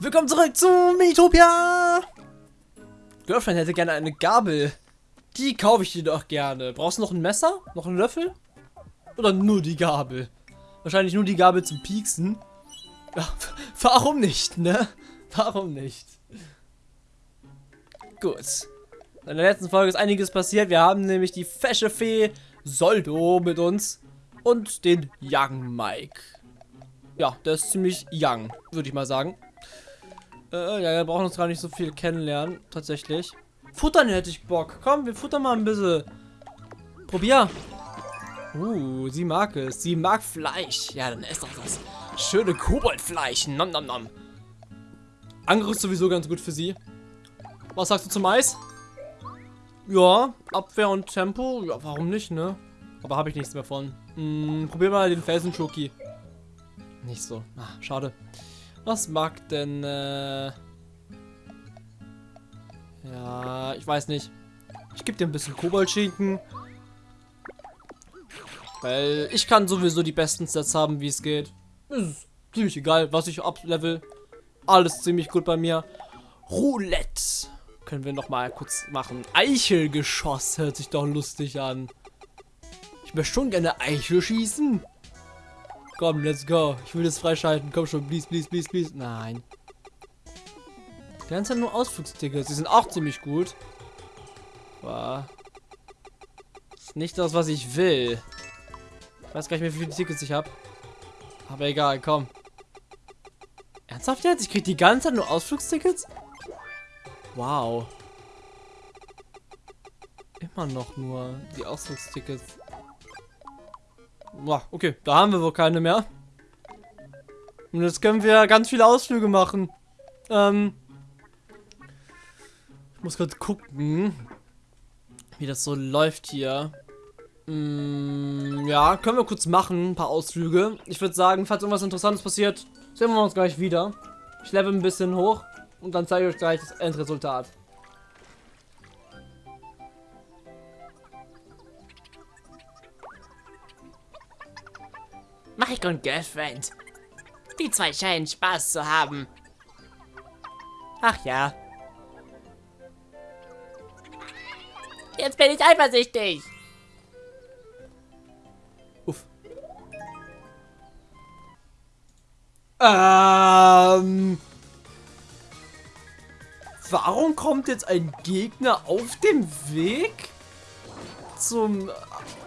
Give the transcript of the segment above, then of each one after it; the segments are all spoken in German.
Willkommen zurück zu Metopia! Girlfriend hätte gerne eine Gabel. Die kaufe ich dir doch gerne. Brauchst du noch ein Messer? Noch einen Löffel? Oder nur die Gabel? Wahrscheinlich nur die Gabel zum Pieksen. Ja, warum nicht, ne? Warum nicht? Gut. In der letzten Folge ist einiges passiert. Wir haben nämlich die fesche Fee Soldo mit uns und den Young Mike. Ja, der ist ziemlich young, würde ich mal sagen. Äh, ja, wir brauchen uns gar nicht so viel kennenlernen, tatsächlich. Futtern hätte ich Bock. Komm, wir futtern mal ein bisschen. Probier. Uh, sie mag es. Sie mag Fleisch. Ja, dann ist doch das schöne Koboldfleisch. Nom nom nom. Angriff ist sowieso ganz gut für sie. Was sagst du zum Eis? Ja, Abwehr und Tempo. Ja, warum nicht, ne? Aber habe ich nichts mehr von. Hm, probier mal den Felsen-Schoki. Nicht so. Ah, schade. Was mag denn, äh... Ja, ich weiß nicht. Ich gebe dir ein bisschen Koboldschinken. Weil ich kann sowieso die besten Sets haben, wie es geht. Ist ziemlich egal, was ich ablevel. Alles ziemlich gut bei mir. Roulette. Können wir noch mal kurz machen. Eichelgeschoss hört sich doch lustig an. Ich möchte schon gerne Eichel schießen. Komm, let's go. Ich will das freischalten. Komm schon, please, please, please, please. Nein. Die ganze Zeit nur Ausflugstickets. Die sind auch ziemlich gut. War. Ist nicht das, was ich will. Ich weiß gar nicht mehr, wie viele Tickets ich habe. Aber egal, komm. Ernsthaft jetzt? Ich krieg die ganze Zeit nur Ausflugstickets? Wow. Immer noch nur die Ausflugstickets. Okay, da haben wir wohl keine mehr. Und jetzt können wir ganz viele Ausflüge machen. Ähm. Ich muss gerade gucken, wie das so läuft hier. Mm, ja, können wir kurz machen, ein paar Ausflüge. Ich würde sagen, falls irgendwas Interessantes passiert, sehen wir uns gleich wieder. Ich level ein bisschen hoch und dann zeige ich euch gleich das Endresultat. Mike und Girlfriend. Die zwei scheinen Spaß zu haben. Ach ja. Jetzt bin ich eifersüchtig. Uff. Ähm. Warum kommt jetzt ein Gegner auf dem Weg zum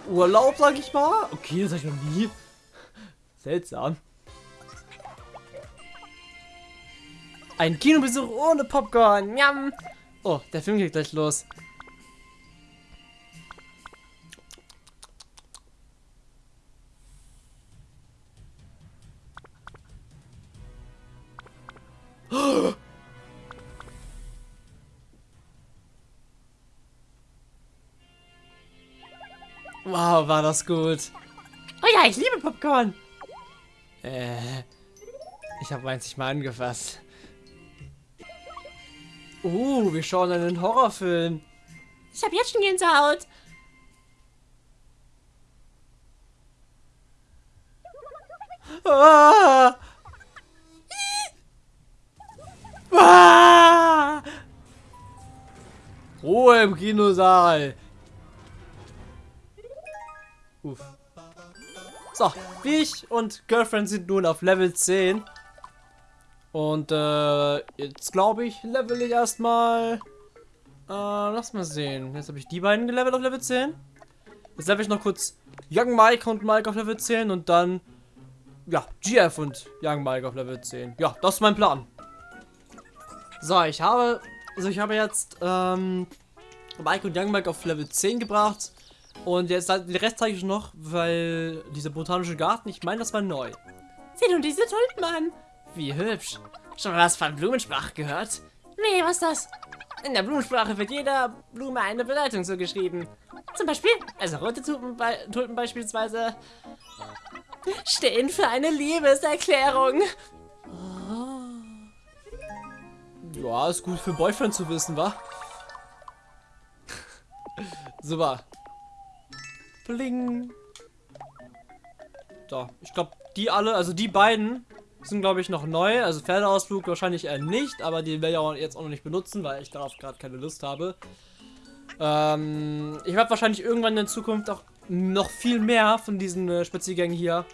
Urlaub, sag ich mal? Okay, das habe ich noch nie. Seltsam. Ein Kinobesuch ohne Popcorn. Njam. Oh, der Film geht gleich los. Wow, war das gut. Oh ja, ich liebe Popcorn. Äh, ich habe meins nicht mal angefasst. Uh, wir schauen einen Horrorfilm. Ich habe jetzt schon Gänsehaut. Ah! Ah! Ruhe im Kinosaal. Uff. So, ich und Girlfriend sind nun auf Level 10. Und äh, jetzt glaube ich, level ich erstmal. Äh, lass mal sehen. Jetzt habe ich die beiden gelevelt auf Level 10. Jetzt level ich noch kurz Young Mike und Mike auf Level 10 und dann ja, GF und Young Mike auf Level 10. Ja, das ist mein Plan. So, ich habe also ich habe jetzt ähm, Mike und Young Mike auf Level 10 gebracht. Und jetzt den Rest zeige ich noch, weil dieser botanische Garten, ich meine, das war neu. Sieh nun diese Tulpen an. Wie hübsch. Schon mal was von Blumensprache gehört? Nee, was ist das? In der Blumensprache wird jeder Blume eine Bedeutung zugeschrieben. Zum Beispiel, also rote Tulpen, Tulpen beispielsweise, stehen für eine Liebeserklärung. Ja, ist gut für Boyfriend zu wissen, wa? Super. Bling. So, ich glaube, die alle, also die beiden sind, glaube ich, noch neu. Also Pferdeausflug wahrscheinlich eher nicht, aber die werde ich auch jetzt auch noch nicht benutzen, weil ich darauf gerade keine Lust habe. Ähm, ich werde wahrscheinlich irgendwann in Zukunft auch noch viel mehr von diesen äh, Spaziergängen hier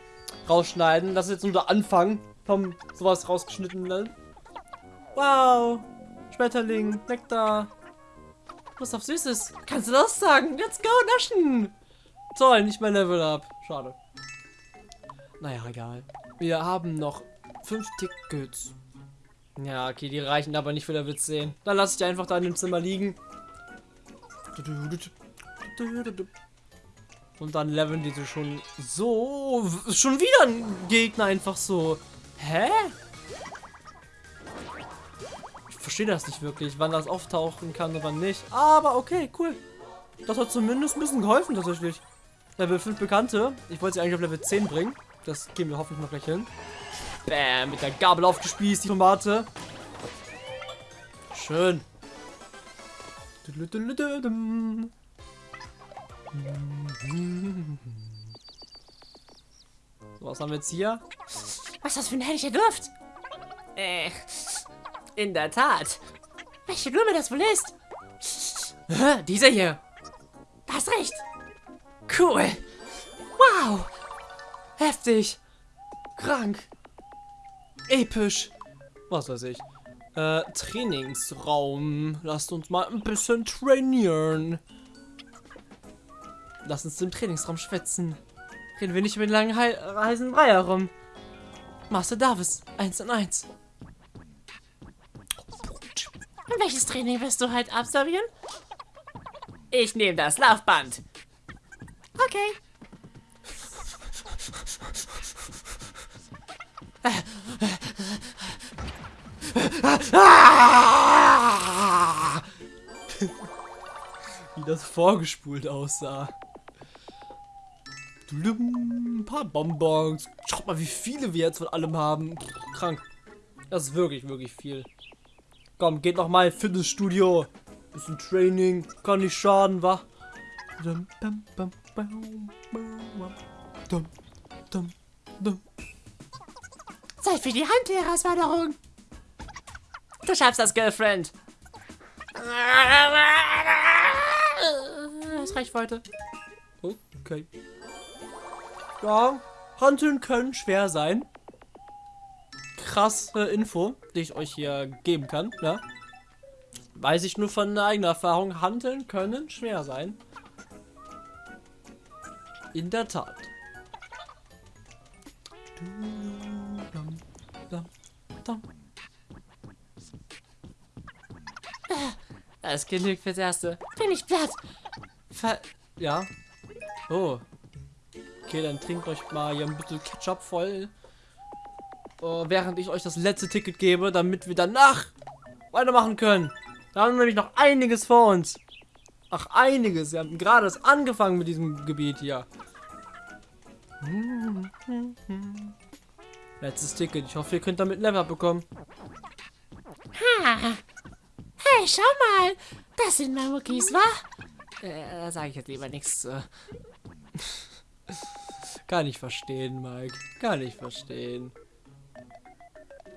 rausschneiden. Das ist jetzt nur der Anfang vom sowas rausgeschnittenen. Wow! Schmetterling, Nektar. Was auf Süßes. Kannst du das sagen? Let's go, naschen! Toll, nicht mein Level up. Schade. Naja, egal. Wir haben noch fünf Tickets. Ja, okay, die reichen aber nicht für Level 10. Dann lasse ich die einfach da in dem Zimmer liegen. Und dann leveln die schon so. Schon wieder ein Gegner einfach so. Hä? Ich verstehe das nicht wirklich, wann das auftauchen kann und wann nicht. Aber okay, cool. Das hat zumindest ein bisschen geholfen tatsächlich. Level 5 Bekannte. Ich wollte sie eigentlich auf Level 10 bringen. Das gehen wir hoffentlich noch gleich hin. Bam, mit der Gabel aufgespießt, die Tomate. Schön. So, was haben wir jetzt hier? Was ist das für ein herrlicher Duft? Äh, in der Tat. Welche Blume das wohl ist? Dieser hier. Du hast recht. Cool. Wow. Heftig. Krank. Episch. Was weiß ich. Äh, Trainingsraum. Lasst uns mal ein bisschen trainieren. Lass uns im Trainingsraum schwätzen. Reden wir nicht über den langen He heißen Brei herum. Master Davis, 1 und 1. Und welches Training wirst du heute absolvieren? Ich nehme das Laufband. Okay. Wie das vorgespult aussah. Ein paar Bonbons. Schaut mal, wie viele wir jetzt von allem haben. Krank. Das ist wirklich, wirklich viel. Komm, geht noch mal Fitnessstudio. Bisschen Training. Kann nicht schaden, wa? Zeit für die Handherausforderung. Du schaffst das, Girlfriend. Das reicht weiter. Okay. Ja, Handeln können schwer sein. Krasse Info, die ich euch hier geben kann, ja. Weiß ich nur von eigener Erfahrung, Handeln können schwer sein. In der Tat. Das genügt fürs Erste. Bin ich platt. Ver ja. Oh. Okay, dann trinkt euch mal hier ein bisschen Ketchup voll. Uh, während ich euch das letzte Ticket gebe, damit wir danach weitermachen können. Da haben wir nämlich noch einiges vor uns. Ach, einiges. Wir haben gerade erst angefangen mit diesem Gebiet hier. Letztes Ticket. Ich hoffe, ihr könnt damit ein Level bekommen. Ha. Hey, schau mal. Das sind Mamukis, wa? Äh, da sage ich jetzt lieber nichts zu. Kann ich verstehen, Mike. Kann ich verstehen.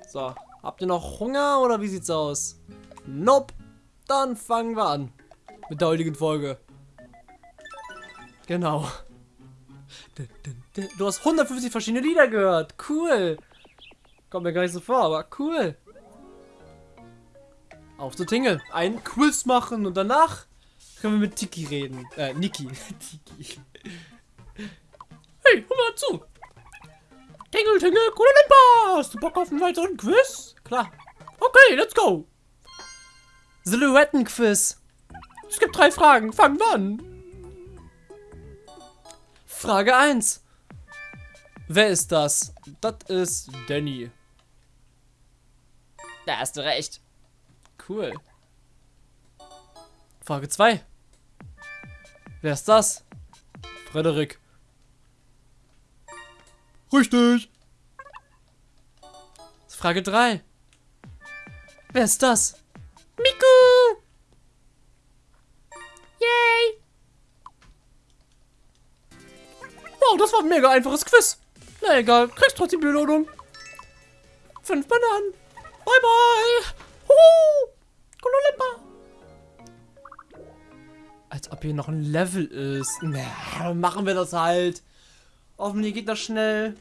So, habt ihr noch Hunger oder wie sieht's aus? Nope. Dann fangen wir an. Mit der heutigen Folge. Genau. Du hast 150 verschiedene Lieder gehört. Cool. Kommt mir gar nicht so vor, aber cool. Auf zu Tingle. Ein Quiz machen und danach können wir mit Tiki reden. Äh, Niki. Tiki. Hey, hör mal zu. Tingle, Tingle, cooler Limpa. Hast du Bock auf einen weiteren Quiz? Klar. Okay, let's go. Silhouettenquiz. Es gibt drei Fragen. Fangen wir an. Frage 1. Wer ist das? Das ist Danny. Da hast du recht. Cool. Frage 2. Wer ist das? Frederik. Richtig. Frage 3. Wer ist das? Mega einfaches Quiz. Na egal, kriegst trotzdem Belohnung. Fünf Bananen. Bye, bye. Huhu. Als ob hier noch ein Level ist. Na, machen wir das halt. Hoffentlich geht das schnell.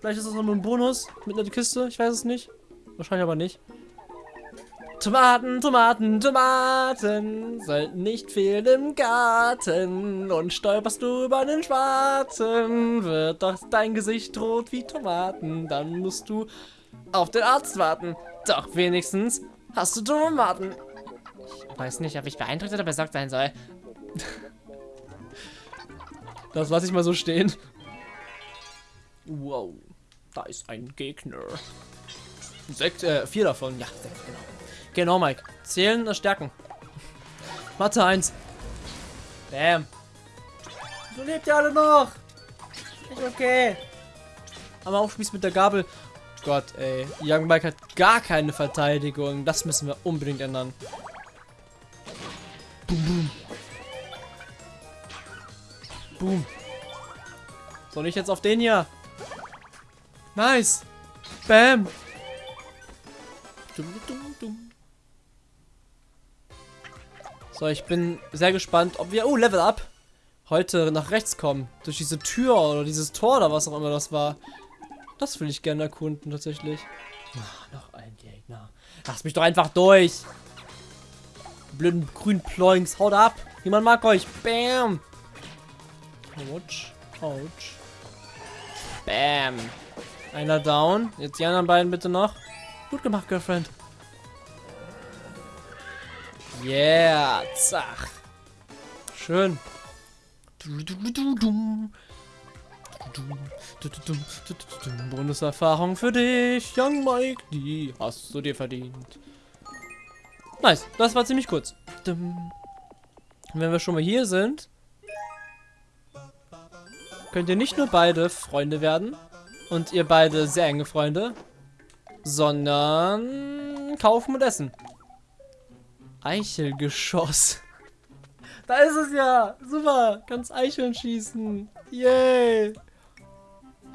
Vielleicht ist das noch ein Bonus mit einer Kiste. Ich weiß es nicht. Wahrscheinlich aber nicht. Tomaten, Tomaten, Tomaten sollten nicht fehlen im Garten. Und stolperst du über einen Schwarzen, wird doch dein Gesicht rot wie Tomaten. Dann musst du auf den Arzt warten. Doch wenigstens hast du Tomaten. Ich weiß nicht, ob ich beeindruckt oder besorgt sein soll. Das lasse ich mal so stehen. Wow, da ist ein Gegner. Sechs, äh, vier davon. Ja, sechs, genau. Genau, Mike. Zählen, Stärken. Mathe 1. Bam. So lebt ihr alle noch. Ist okay. Aber aufspießt mit der Gabel. Gott, ey. Young Mike hat gar keine Verteidigung. Das müssen wir unbedingt ändern. Boom, boom. Boom. Soll ich jetzt auf den hier? Nice. Bam. Dum, dum, So, ich bin sehr gespannt, ob wir... Oh, Level Up. Heute nach rechts kommen. Durch diese Tür oder dieses Tor oder was auch immer das war. Das will ich gerne erkunden, tatsächlich. Ach, noch ein Gegner. Lass mich doch einfach durch. Blöden grünen Ploinks. Haut ab. Niemand mag euch. Bam. Autsch. Autsch. Bam. Einer down. Jetzt die anderen beiden bitte noch. Gut gemacht, Girlfriend. Yeah, zach. Schön. Bonuserfahrung für dich, Young Mike, die hast du dir verdient. Nice, das war ziemlich kurz. Wenn wir schon mal hier sind, könnt ihr nicht nur beide Freunde werden und ihr beide sehr enge Freunde, sondern kaufen und essen. Eichelgeschoss. Da ist es ja. Super. Kannst Eicheln schießen. Yay.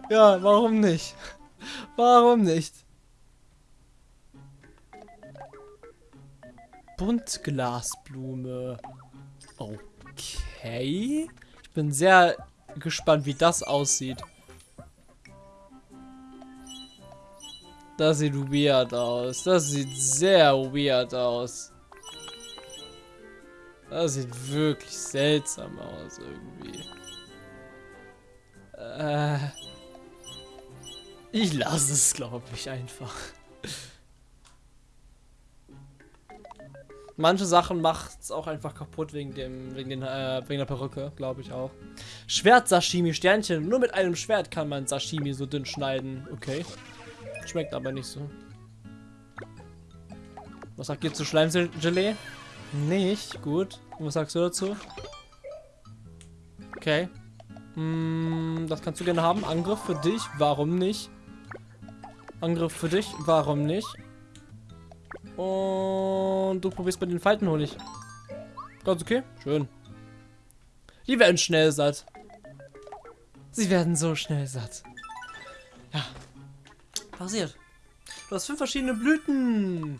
Ja, warum nicht? Warum nicht? Buntglasblume. Okay. Ich bin sehr gespannt, wie das aussieht. Das sieht weird aus. Das sieht sehr weird aus. Das sieht wirklich seltsam aus irgendwie. Äh, ich lasse es, glaube ich, einfach. Manche Sachen macht es auch einfach kaputt wegen dem, wegen, den, äh, wegen der Perücke, glaube ich auch. Schwert Sashimi Sternchen. Nur mit einem Schwert kann man Sashimi so dünn schneiden. Okay. Schmeckt aber nicht so. Was sagt ihr zu Schleimgelee? Nicht, gut. Und was sagst du dazu? Okay. Hm, das kannst du gerne haben. Angriff für dich, warum nicht? Angriff für dich, warum nicht? Und du probierst bei den Faltenhonig. Ganz okay, schön. Die werden schnell satt. Sie werden so schnell satt. Ja. Passiert. Du hast fünf verschiedene Blüten.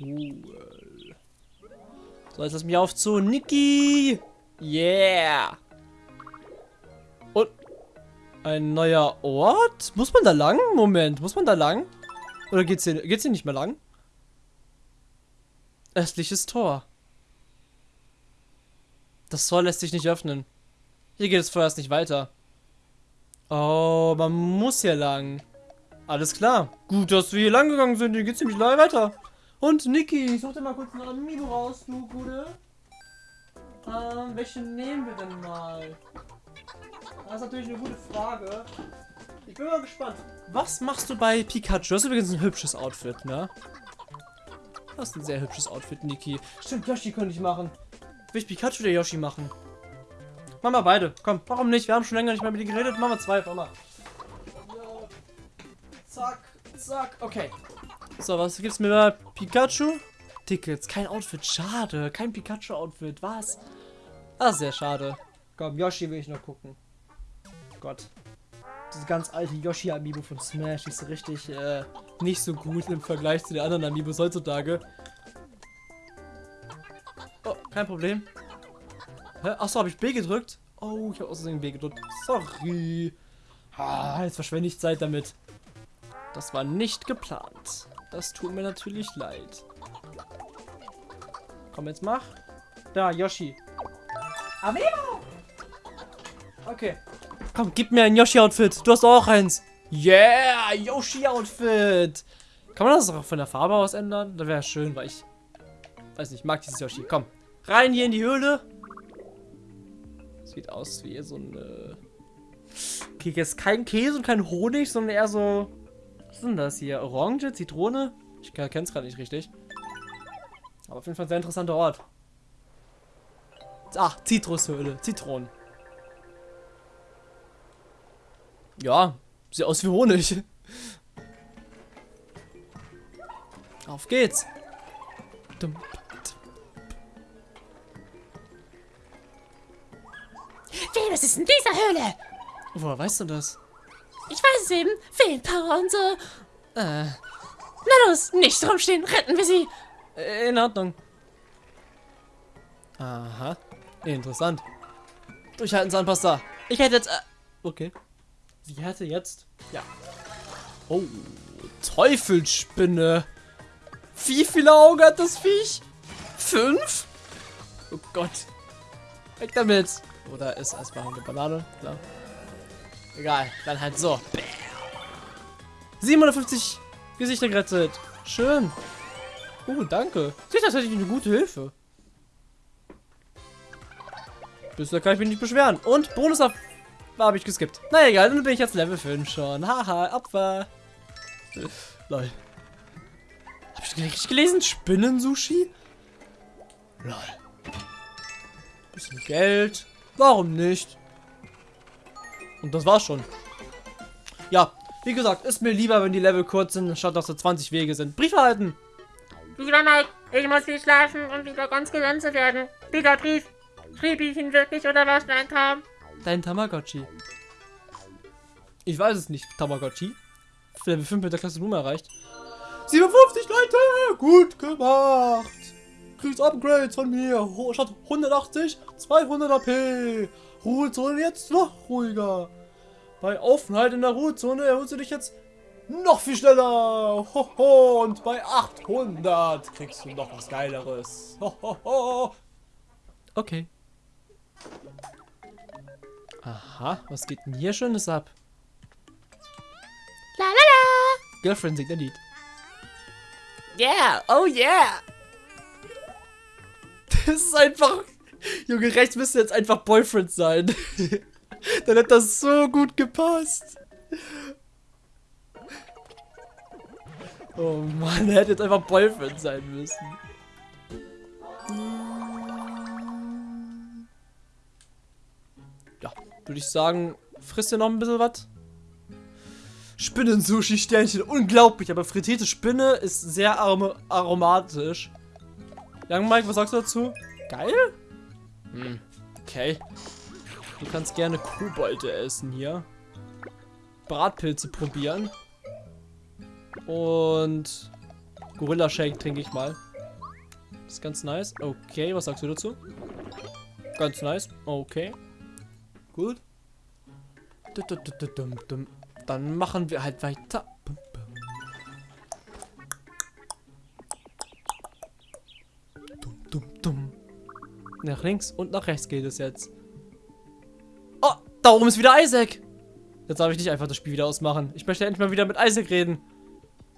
Cool. So, jetzt lass mich auf zu Niki. Yeah. Und ein neuer Ort? Muss man da lang? Moment, muss man da lang? Oder geht's hier, geht's hier nicht mehr lang? Östliches Tor. Das Tor lässt sich nicht öffnen. Hier geht es vorerst nicht weiter. Oh, man muss hier lang. Alles klar. Gut, dass wir hier lang gegangen sind. Hier geht's ziemlich lange weiter. Und Niki, such dir mal kurz einen Amiibo raus, du Gute. Ähm, welche nehmen wir denn mal? Das ist natürlich eine gute Frage. Ich bin mal gespannt. Was machst du bei Pikachu? Das ist übrigens ein hübsches Outfit, ne? Das ist ein sehr hübsches Outfit, Niki. Stimmt, Yoshi könnte ich machen. Will ich Pikachu oder Yoshi machen? Machen wir beide. Komm, warum nicht? Wir haben schon länger nicht mehr mit dir geredet. Machen wir zwei. Komm mal. Zack, zack. Okay. So, was gibt's mir da? Pikachu? Tickets. Kein Outfit. Schade. Kein Pikachu-Outfit. Was? Ah, sehr schade. Komm, Yoshi will ich noch gucken. Gott. diese ganz alte Yoshi-Amiibo von Smash. Ist richtig äh, nicht so gut im Vergleich zu den anderen Amiibos heutzutage. Oh, kein Problem. Hä? Achso, habe ich B gedrückt? Oh, ich habe außerdem B gedrückt. Sorry. Ah, jetzt verschwende ich Zeit damit. Das war nicht geplant. Das tut mir natürlich leid. Komm, jetzt mach. Da, Yoshi. Amiibo! Okay. Komm, gib mir ein Yoshi-Outfit. Du hast auch eins. Yeah, Yoshi-Outfit. Kann man das auch von der Farbe aus ändern? Das wäre schön, weil ich... Weiß nicht, ich mag dieses Yoshi. Komm, rein hier in die Höhle. Sieht aus wie so eine... Okay, jetzt kein Käse und kein Honig, sondern eher so... Was ist denn das hier? Orange, Zitrone? Ich kenne es gerade nicht richtig. Aber auf jeden Fall ein sehr interessanter Ort. Ach, Zitrushöhle. Zitronen. Ja, sieht aus wie Honig. Auf geht's. Was ist in dieser Höhle? Woher weißt du das? Ich weiß es eben. Feenpower und so. Äh, Na los, nicht rumstehen, retten wir sie. Äh, in Ordnung. Aha. Interessant. Durchhalten, Zahnpasta. Ich hätte jetzt... Äh, okay. Sie hätte jetzt... Ja. Oh, Teufelsspinne. Wie viele Augen hat das Viech? Fünf? Oh Gott. Weg damit. Oder ist erstmal eine Banane? Klar. Egal, dann halt so. 750 Gesichter gerettet. Schön. Oh, danke. Sie ist tatsächlich eine gute Hilfe. Bisher kann ich mich nicht beschweren. Und Bonus auf habe ich geskippt. Na egal, dann bin ich jetzt Level 5 schon. Haha, Opfer. Lol. Hab ich richtig gelesen? Spinnen-Sushi? Lol. Bisschen Geld. Warum nicht? Und das war's schon. Ja, wie gesagt, ist mir lieber, wenn die Level kurz sind, statt dass so 20 Wege sind. Brief erhalten. Lieber Mike, ich muss viel schlafen und wieder ganz gesund zu werden. Dieser Brief. Schrieb ich ihn wirklich oder war es nur ein Traum? Dein Tamagotchi. Ich weiß es nicht, Tamagotchi. Level 5 mit der Klasse Nummer erreicht. 57 Leute! Gut gemacht! Kriegst Upgrades von mir. Statt 180, 200 AP. Ruhezone jetzt noch ruhiger. Bei Aufenthalt in der Ruhezone erholst du dich jetzt noch viel schneller. Hoho. Und bei 800 kriegst du noch was Geileres. Hohoho. Okay. Aha, was geht denn hier Schönes ab? La la la! Girlfriend singt ein Lied. Yeah, oh yeah! Das ist einfach. Junge, rechts müsste jetzt einfach Boyfriend sein. Dann hätte das so gut gepasst. Oh Mann, er hätte jetzt einfach Boyfriend sein müssen. Ja, würde ich sagen, frisst ihr noch ein bisschen was? Spinnen-Sushi-Sternchen, unglaublich, aber frittierte Spinne ist sehr arom aromatisch. Young Mike, was sagst du dazu? Geil? Hm, okay. Du kannst gerne Kobolde essen hier. Bratpilze probieren. Und Gorilla Shake trinke ich mal. ist ganz nice. Okay, was sagst du dazu? Ganz nice. Okay. Gut. Dann machen wir halt weiter. Bum, bum. Dum, dum, dum. Nach links und nach rechts geht es jetzt. Oh, da oben ist wieder Isaac. Jetzt darf ich nicht einfach das Spiel wieder ausmachen. Ich möchte endlich mal wieder mit Isaac reden.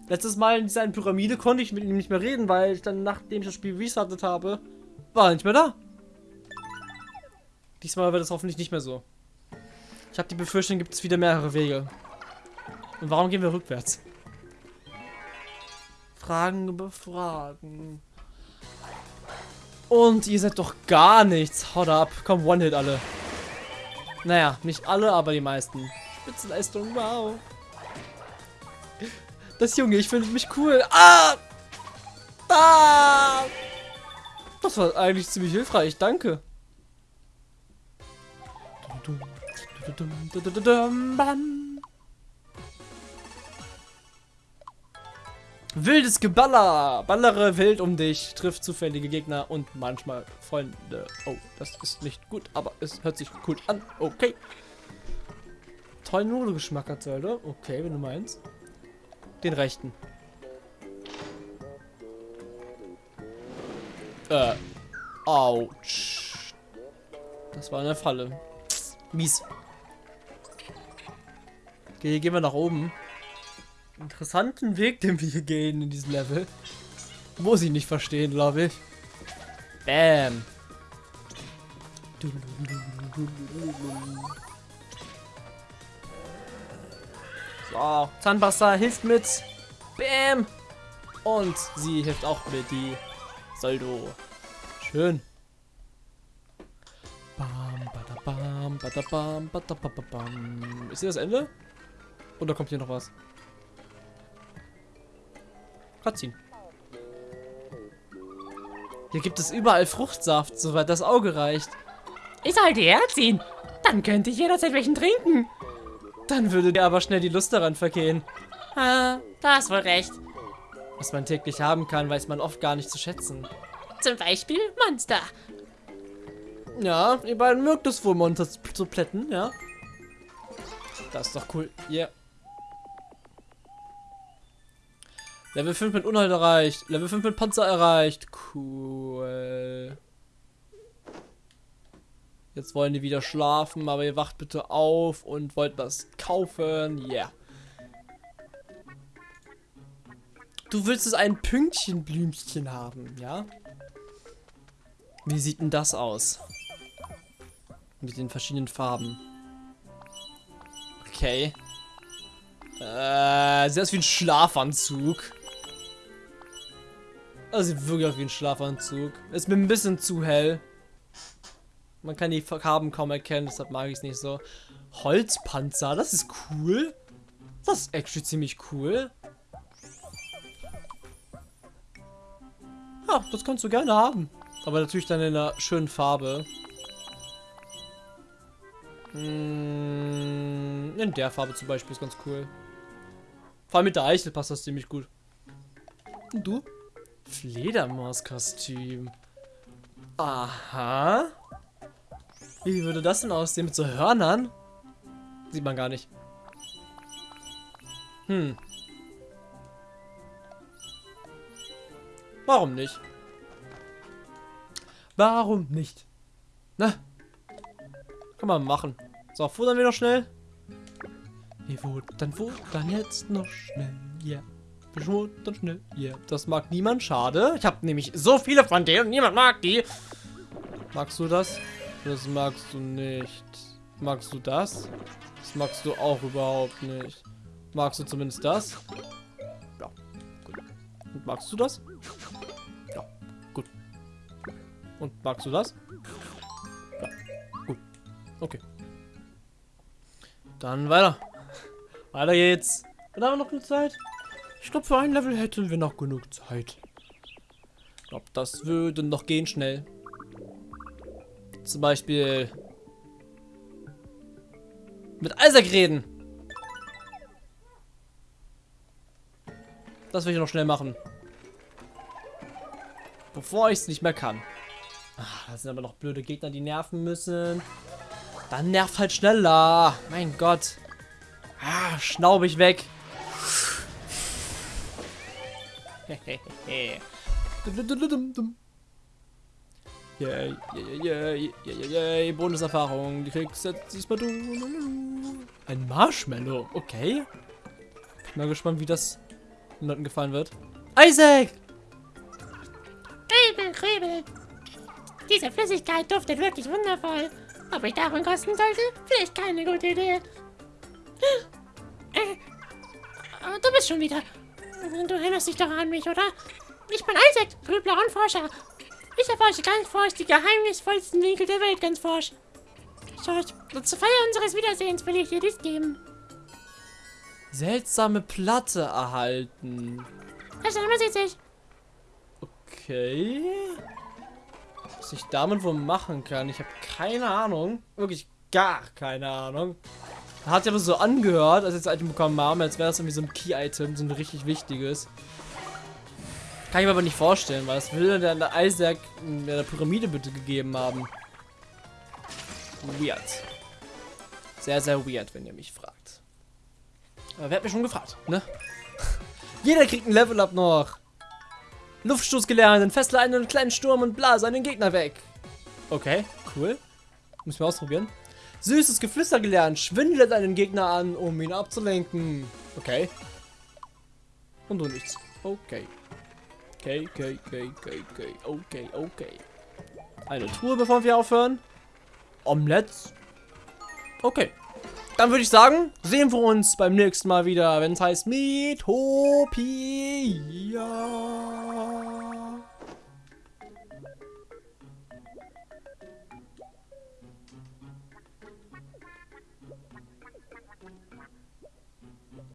Letztes Mal in dieser Pyramide konnte ich mit ihm nicht mehr reden, weil ich dann, nachdem ich das Spiel restartet habe, war er nicht mehr da. Diesmal wird es hoffentlich nicht mehr so. Ich habe die Befürchtung, gibt es wieder mehrere Wege. Und warum gehen wir rückwärts? Fragen über Fragen. Und ihr seid doch gar nichts. Haut ab. Komm, One-Hit alle. Naja, nicht alle, aber die meisten. Spitzenleistung, wow. Das Junge, ich finde mich cool. Ah! Ah! Das war eigentlich ziemlich hilfreich, danke. Wildes Geballer. Ballere wild um dich. Trifft zufällige Gegner und manchmal Freunde. Oh, das ist nicht gut, aber es hört sich gut an. Okay. Tollen Nudelgeschmack hat Zelda. Okay, wenn du meinst. Den rechten. Äh. Autsch. Das war eine Falle. Mies. Okay, gehen wir nach oben. Interessanten Weg, den wir hier gehen in diesem Level. Muss ich nicht verstehen, glaube ich. Bam. So, Zahnpasta hilft mit. Bam. Und sie hilft auch mit, die Soldo. Schön. Bam, badabam, badabam, badabam. Ist hier das Ende? Oder kommt hier noch was? Cutscene. Hier gibt es überall Fruchtsaft, soweit das Auge reicht. Ich sollte herziehen. Dann könnte ich jederzeit welchen trinken. Dann würde dir aber schnell die Lust daran vergehen. Ah, da hast wohl recht. Was man täglich haben kann, weiß man oft gar nicht zu schätzen. Zum Beispiel Monster. Ja, ihr beiden mögt es wohl, Monster zu plätten, ja? Das ist doch cool. Yeah. Level 5 mit Unhalt erreicht. Level 5 mit Panzer erreicht. Cool. Jetzt wollen die wieder schlafen, aber ihr wacht bitte auf und wollt was kaufen. Yeah. Du willst es ein Pünktchenblümchen haben, ja? Wie sieht denn das aus? Mit den verschiedenen Farben. Okay. Äh, sieht aus wie ein Schlafanzug. Das sieht wirklich aus wie ein Schlafanzug. Ist mir ein bisschen zu hell. Man kann die Farben kaum erkennen, deshalb mag ich es nicht so. Holzpanzer, das ist cool. Das ist actually ziemlich cool. Ja, das kannst du gerne haben. Aber natürlich dann in einer schönen Farbe. Hm, in der Farbe zum Beispiel ist ganz cool. Vor allem mit der Eichel passt das ziemlich gut. Und du? Fledermauskostüm. Aha. Wie würde das denn aussehen mit so Hörnern? Sieht man gar nicht. Hm. Warum nicht? Warum nicht? Na? Kann man machen. So, futtern wir noch schnell. Wir futtern, futtern jetzt noch schnell. Ja. Yeah. Wir futtern schnell. Yeah. Das mag niemand. Schade. Ich habe nämlich so viele von denen und niemand mag die. Magst du das? Das magst du nicht. Magst du das? Das magst du auch überhaupt nicht. Magst du zumindest das? Ja. Gut. Und magst du das? Ja. Gut. Und magst du das? Ja. Gut. Okay. Dann weiter. Weiter geht's. Und haben wir noch genug Zeit? Ich glaube, für ein Level hätten wir noch genug Zeit. Ich glaube, das würde noch gehen schnell. Zum Beispiel mit Isaac reden. Das will ich noch schnell machen. Bevor ich es nicht mehr kann. Ach, das sind aber noch blöde Gegner, die nerven müssen. Dann nervt halt schneller. Mein Gott. Ah, schnaubig weg. Yay, yay, yay, yay, yay, Bonuserfahrung. Die kriegst jetzt diesmal du. Ein Marshmallow, okay. Bin mal gespannt, wie das den Leuten gefallen wird. Isaac! Kribel, Kribel. Diese Flüssigkeit duftet wirklich wundervoll. Ob ich davon kosten sollte? Vielleicht keine gute Idee. Äh, du bist schon wieder. Du erinnerst dich doch an mich, oder? Ich bin Isaac, Grübler und Forscher. Ich erforsche ganz forsch die geheimnisvollsten Winkel der Welt ganz forsch. George, zur Feier unseres Wiedersehens will ich dir dies geben. Seltsame Platte erhalten. Herr Steinmann sieht sich. Okay. Was ich damit wohl machen kann, ich habe keine Ahnung. Wirklich gar keine Ahnung. Hat ja aber so angehört, als wir das Item bekommen haben, als wäre das irgendwie so ein Key-Item, so ein richtig wichtiges. Kann ich mir aber nicht vorstellen, was will denn der Isaac in der Pyramide bitte gegeben haben? Weird. Sehr, sehr weird, wenn ihr mich fragt. Aber wer hat mich schon gefragt, ne? Jeder kriegt ein Level-Up noch. Luftstoß gelernt, entfessle einen kleinen Sturm und blase einen Gegner weg. Okay, cool. Müssen wir ausprobieren. Süßes Geflüster gelernt, schwindelt einen Gegner an, um ihn abzulenken. Okay. Und du nichts. Okay. Okay, okay, okay, okay, okay, okay, okay. Eine Truhe, bevor wir aufhören. Omelette. Okay. Dann würde ich sagen, sehen wir uns beim nächsten Mal wieder, wenn es heißt Metopia.